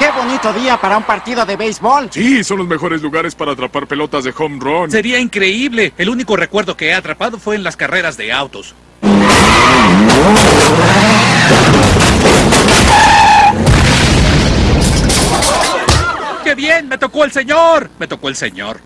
¡Qué bonito día para un partido de béisbol! Sí, son los mejores lugares para atrapar pelotas de home run. Sería increíble. El único recuerdo que he atrapado fue en las carreras de autos. ¡Qué bien! ¡Me tocó el señor! Me tocó el señor.